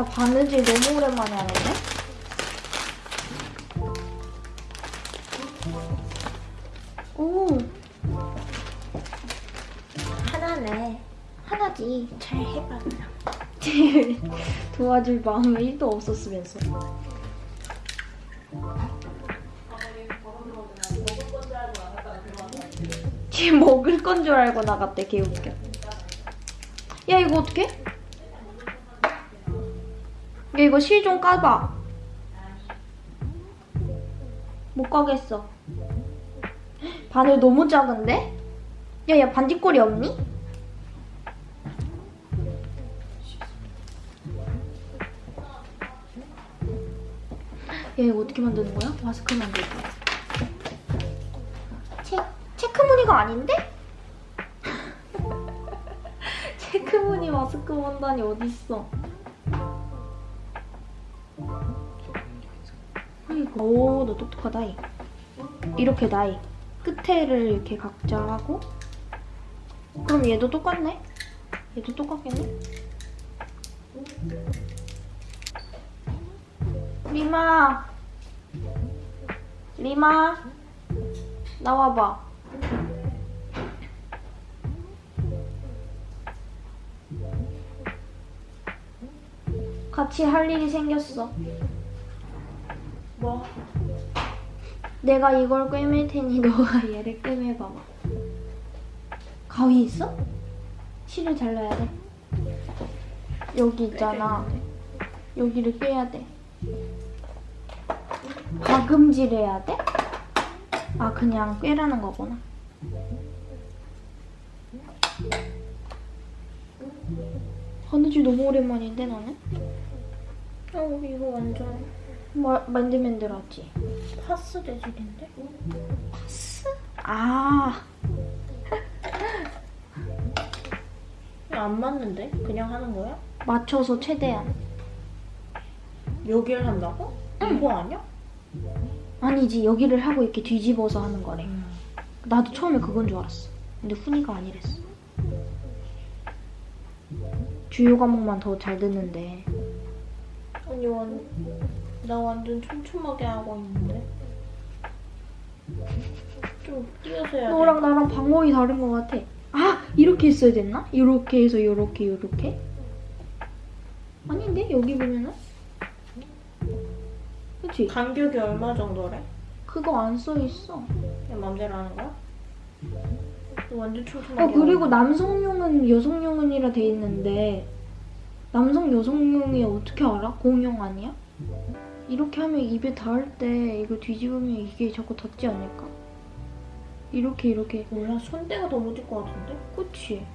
나 바느질 너무 오랜만에 하는데? 오, 하나네. 하나지. 잘 해봐. 도와줄 마음이 1도 없었으면서. 뒤 먹을 건 줄 알고 나갔대, 개웃겨. 야, 이거 어떡해? 야, 이거 실 좀 까봐. 못 가겠어. 바늘 너무 작은데? 야, 야, 반지꼬리 없니? 야 이거 어떻게 만드는 거야? 마스크 만들 거야. 체, 체크무늬가 아닌데? 체크무늬 마스크 만다니 어딨어. 오, 너 똑똑하다, 이. 이렇게 나이. 끝에를 이렇게 각자 하고. 그럼 얘도 똑같네? 얘도 똑같겠네? 리마 리마 나와봐 같이 할 일이 생겼어 뭐? 내가 이걸 꿰맬 테니 너가 얘를 꿰매봐봐 가위 있어? 실을 잘라야 돼 여기 있잖아 여기를 꿰야 돼 박음질해야 돼? 아 그냥 꿰라는 거구나. 바느질 너무 오랜만인데 나는? 어, 이거 완전 마, 만들만들하지. 파스 재질인데? 파스? 아 안 맞는데? 그냥 하는 거야? 맞춰서 최대한. 여기를 한다고? 이거 아니야? 아니지 여기를 하고 이렇게 뒤집어서 하는 거래. 나도 처음에 그건 줄 알았어. 근데 훈이가 아니랬어. 주요 과목만 더 잘 듣는데 아니 완, 나 완전 촘촘하게 하고 있는데 좀 띄어서 해야 돼 너랑 나랑 방법이 다른 것 같아. 아 이렇게 했어야 됐나? 이렇게 해서 이렇게 이렇게? 아닌데 여기 보면은? 그치? 간격이 얼마 정도래? 그거 안 써 있어. 그냥 맘대로 하는 거야? 너 완전 촘촘하게 어 그리고 남성용은 여성용은이라 돼 있는데 남성 여성용이 어떻게 알아? 공용 아니야? 이렇게 하면 입에 닿을 때 이거 뒤집으면 이게 자꾸 닿지 않을까? 이렇게 이렇게. 몰라 손대가 더 못일 것 같은데? 그치?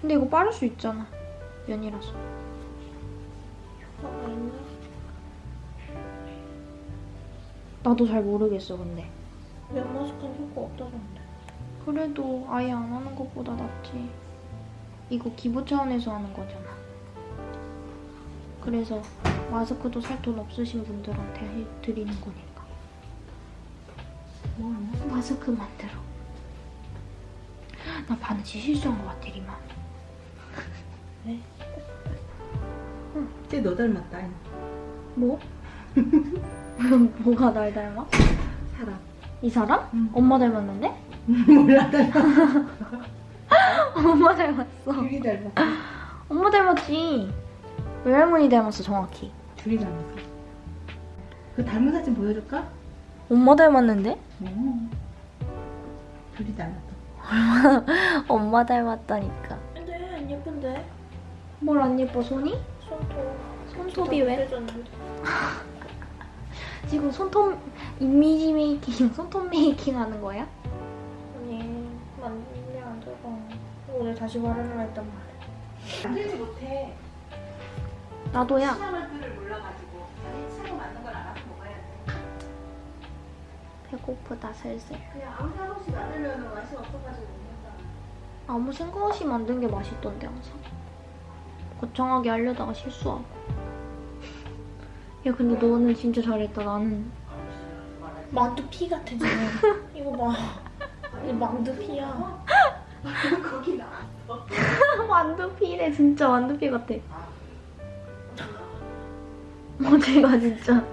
근데 이거 빠를 수 있잖아. 면이라서. 아 있네 나도 잘 모르겠어 근데. 면 마스크는 효과 없다던데. 그래도 아예 안 하는 것보다 낫지. 이거 기부 차원에서 하는 거잖아. 그래서 마스크도 살 돈 없으신 분들한테 해 드리는 거니까 뭐 마스크 만들어 나 바느질 실수한 것 같아 리마 쟤너 닮았다. 뭐? 뭐가 날 닮아? 사람. 이 사람? 응. 엄마 닮았는데? 몰라 닮았어. 엄마 닮았어 둘이 닮았어. 엄마 닮았지 외할머니 닮았어 정확히 둘이 닮았어. 그 닮은 사진 보여줄까? 엄마 닮았는데? 어. 둘이 닮았어. 엄마 닮았다니까 근데 안 예쁜데? 뭘 안 예뻐 손이? 손톱 손톱이 왜? 지금 손톱 이미지 메이킹, 손톱 메이킹 하는 거야? 아니 만들면 안 되고 오늘 다시 말하려 했단 말이야 만들지 못해. 나도야. 배고프다 슬슬. 아무 생각 없이 만든 게 맛있던데 항상. 거창하게 하려다가 실수하고. 야 근데 너는 진짜 잘했다. 나는 만두 피 같아 지금 이거 봐 이거 만두 피야 거기 나왔어. 완두피래 진짜 완두피 같아. 어제가 진짜.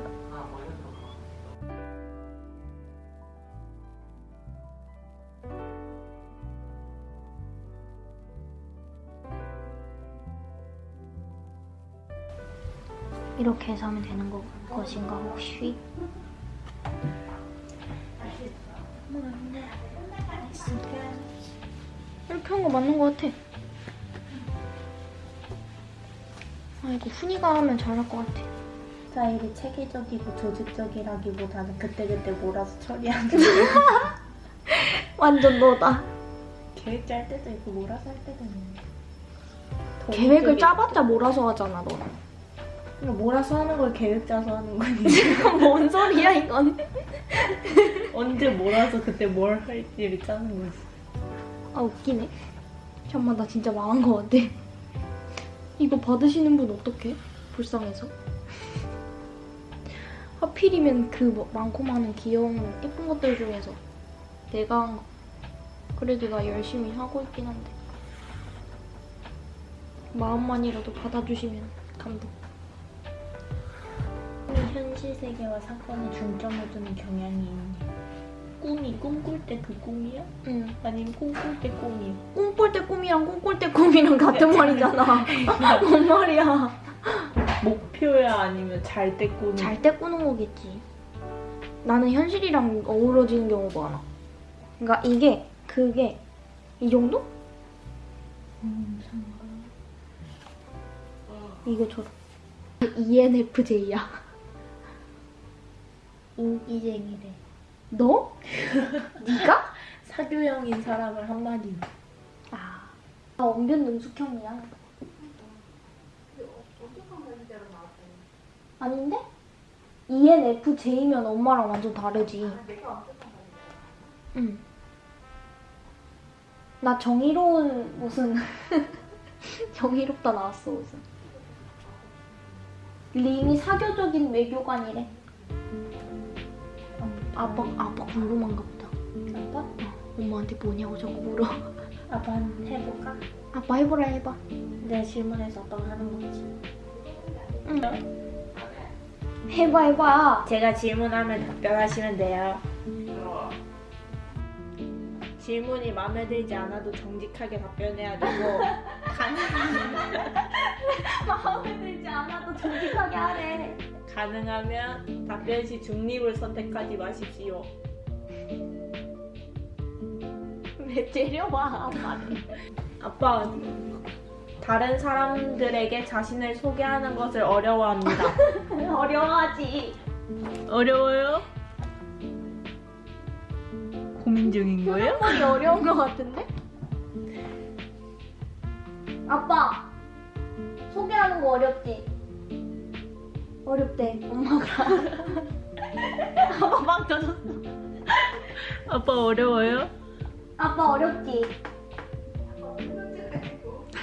이렇게 해서 하면 되는 거, 것인가 혹시? 이렇게 한 거 맞는 거 같아. 아 이거 훈이가 하면 잘할 것 같아. 스타일이 체계적이고 조직적이라기보다는 그때그때 몰아서 처리하는 완전 너다. 계획 짤 때도 있고 몰아서 할 때도 있는데 더 계획을 짜봤자 몰아서 하잖아 너는. 그러니까 몰아서 하는 걸 계획 짜서 하는 거니 뭔 소리야 이건? 언제 몰아서 그때 뭘 할지를 짜는 거지 아 웃기네. 잠깐만 나 진짜 망한 거 같아. 이거 받으시는 분 어떡해? 불쌍해서. 하필이면 그 뭐- 많고 많은 귀여운 예쁜 것들 중에서 내가 한 거. 그래도 나 열심히 하고 있긴 한데. 마음만이라도 받아주시면 감동. 현실 세계와 사건에 중점을 두는 경향이 있네 꿈이 꿈꿀 때 그 꿈이야? 응. 아니면 꿈꿀 때 꿈이야? 꿈꿀 때 꿈이랑 꿈꿀 때 꿈이랑 같은 말이잖아. 뭔 말이야. 목표야 아니면 잘때 꿈이? 잘때 꾸는 거겠지. 나는 현실이랑 어우러지는 경우가 많아. 그러니까 이게 그게 이 정도? 음. 이거처럼. ENFJ야. 인기쟁이래 너? 네가? 사교형인 사람을 한마디로 아, 나 원변 능숙형이야. 아닌데? ENFJ면 엄마랑 완전 다르지. 응. 나 정의로운 무슨 정의롭다 나왔어 무슨. 링이 사교적인 외교관이래. 아빠 아빠 궁금한가 보다. 아빠? 어, 엄마한테 뭐냐고 자꾸 물어. 아빠 해볼까? 아빠 해보라 해봐. 내가 질문해서 아빠가 하는 거지 응. 해봐 해봐. 제가 질문하면 답변하시면 돼요 질문이 마음에 들지 않아도 정직하게 답변해야 되고 마음에 들지 않아도 정직하게 하래. 가능하면 답변 시 중립을 선택하지 마십시오 왜 때려봐 아빠를. 아빠 다른 사람들에게 자신을 소개하는 것을 어려워합니다 어려워하지. 어려워요? 고민 중인 거예요? 많이 어려운 것 같은데? 아빠 소개하는 거 어렵지? 어렵대 엄마가. 아빠 막 터졌어. 아빠 어려워요? 아빠 어렵지?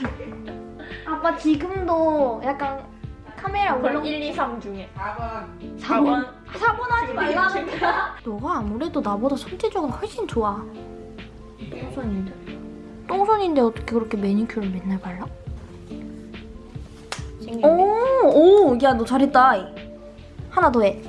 아빠 지금도 약간 카메라 울렁 1, 2, 3 중에 4번 4번 사본하지 말라는 거야. 너가 아무래도 나보다 손재주가 훨씬 좋아. 우선인데 똥손인데 어떻게 그렇게 매니큐어를 맨날 발라? 생겼네 오, 오, 야 너 잘했다. 하나 더 해.